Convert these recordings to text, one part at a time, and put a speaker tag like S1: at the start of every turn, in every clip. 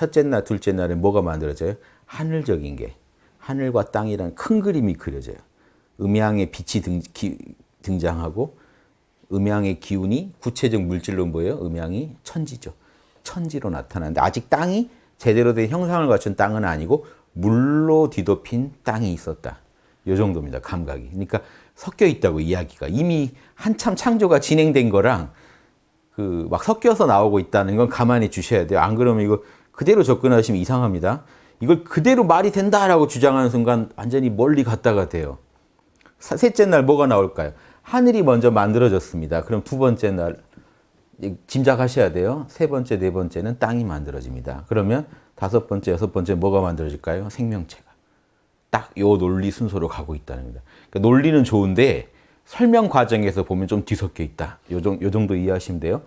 S1: 첫째 날, 둘째 날에 뭐가 만들어져요? 하늘적인 게 하늘과 땅이라는 큰 그림이 그려져요. 음양의 빛이 등, 기, 등장하고 음양의 기운이 구체적 물질로 보여요. 음양이 천지죠. 천지로 나타나는데 아직 땅이 제대로 된 형상을 갖춘 땅은 아니고 물로 뒤덮인 땅이 있었다. 요 정도입니다. 감각이. 그러니까 섞여 있다고 이야기가 이미 한참 창조가 진행된 거랑 그 막 섞여서 나오고 있다는 건 가만히 주셔야 돼요. 안 그러면 이거 그대로 접근하시면 이상합니다. 이걸 그대로 말이 된다라고 주장하는 순간 완전히 멀리 갔다가 돼요. 셋째 날 뭐가 나올까요? 하늘이 먼저 만들어졌습니다. 그럼 두 번째 날 짐작하셔야 돼요. 세 번째, 네 번째는 땅이 만들어집니다. 그러면 다섯 번째, 여섯 번째 뭐가 만들어질까요? 생명체가. 딱 요 논리 순서로 가고 있다는 겁니다. 그러니까 논리는 좋은데 설명 과정에서 보면 좀 뒤섞여 있다. 요, 정, 요 정도 이해하시면 돼요.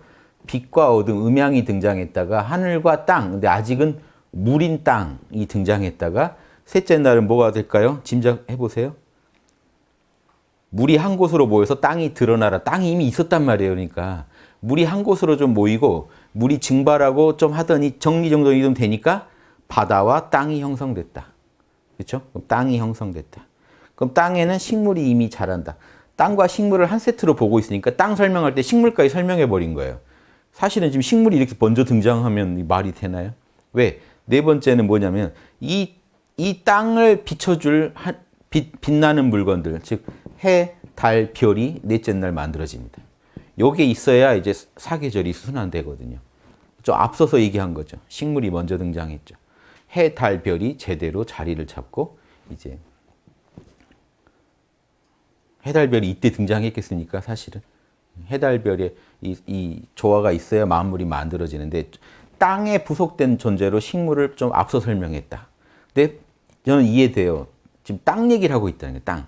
S1: 빛과 어둠, 음양이 등장했다가 하늘과 땅, 근데 아직은 물인 땅이 등장했다가 셋째 날은 뭐가 될까요? 짐작해 보세요. 물이 한 곳으로 모여서 땅이 드러나라. 땅이 이미 있었단 말이에요. 그러니까 물이 한 곳으로 좀 모이고 물이 증발하고 좀 하더니 정리정돈이 좀 되니까 바다와 땅이 형성됐다. 그렇죠? 그럼 땅이 형성됐다. 그럼 땅에는 식물이 이미 자란다. 땅과 식물을 한 세트로 보고 있으니까 땅 설명할 때 식물까지 설명해 버린 거예요. 사실은 지금 식물이 이렇게 먼저 등장하면 말이 되나요? 왜? 네 번째는 뭐냐면 이, 이 땅을 비춰줄 한, 빛, 빛나는 물건들, 즉 해, 달, 별이 넷째 날 만들어집니다. 요게 있어야 이제 사계절이 순환되거든요. 좀 앞서서 얘기한 거죠. 식물이 먼저 등장했죠. 해, 달, 별이 제대로 자리를 잡고 이제 해 달 별이 이때 등장했겠습니까? 사실은 해달별에 이, 이 조화가 있어야 만물이 만들어지는데 땅에 부속된 존재로 식물을 좀 앞서 설명했다. 근데 저는 이해돼요. 지금 땅 얘기를 하고 있다는 거예요. 땅.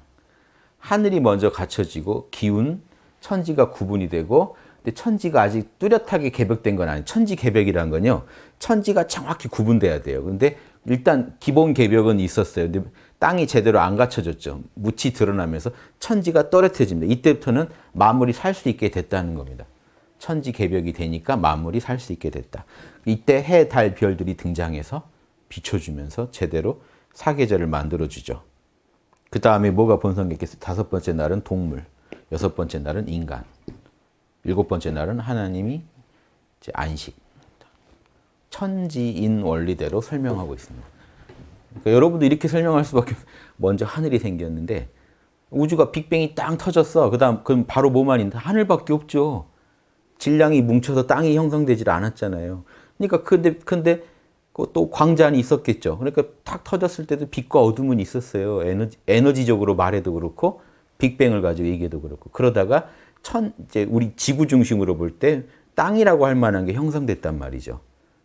S1: 하늘이 먼저 갖춰지고 기운, 천지가 구분이 되고 근데 천지가 아직 뚜렷하게 개벽된 건 아니에요. 천지 개벽이라는 건요. 천지가 정확히 구분돼야 돼요. 근데 일단 기본 개벽은 있었어요. 근데 땅이 제대로 안 갖춰졌죠. 묻이 드러나면서 천지가 또렷해집니다. 이때부터는 만물이 살 수 있게 됐다는 겁니다. 천지 개벽이 되니까 만물이 살 수 있게 됐다. 이때 해, 달, 별들이 등장해서 비춰주면서 제대로 사계절을 만들어주죠. 그 다음에 뭐가 본성겠겠어요? 다섯 번째 날은 동물, 여섯 번째 날은 인간, 일곱 번째 날은 하나님이 안식. 천지인 원리대로 설명하고 있습니다. 그러니까 여러분도 이렇게 설명할 수밖에 없어요. 먼저 하늘이 생겼는데 우주가 빅뱅이 땅 터졌어. 그 다음 그럼 바로 뭐만 있는데 하늘밖에 없죠. 질량이 뭉쳐서 땅이 형성되질 않았잖아요. 그러니까 근데 근데 또 광자는 있었겠죠. 그러니까 탁 터졌을 때도 빛과 어둠은 있었어요. 에너지, 에너지적으로 말해도 그렇고 빅뱅을 가지고 얘기해도 그렇고 그러다가 천 이제 우리 지구 중심으로 볼 때 땅이라고 할 만한 게 형성됐단 말이죠.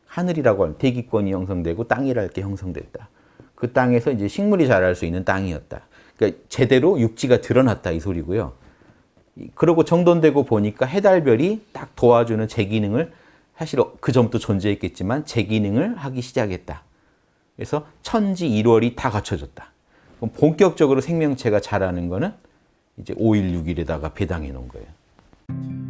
S1: 하늘이라고 할 대기권이 형성되고 땅이랄 게 형성됐다. 그 땅에서 이제 식물이 자랄 수 있는 땅이었다. 그러니까 제대로 육지가 드러났다 이 소리고요. 그러고 정돈되고 보니까 해달별이 딱 도와주는 제 기능을 사실 그 전부터 존재했겠지만 제 기능을 하기 시작했다. 그래서 천지 1월이 다 갖춰졌다. 그럼 본격적으로 생명체가 자라는 거는 이제 5일, 6일에다가 배당해 놓은 거예요.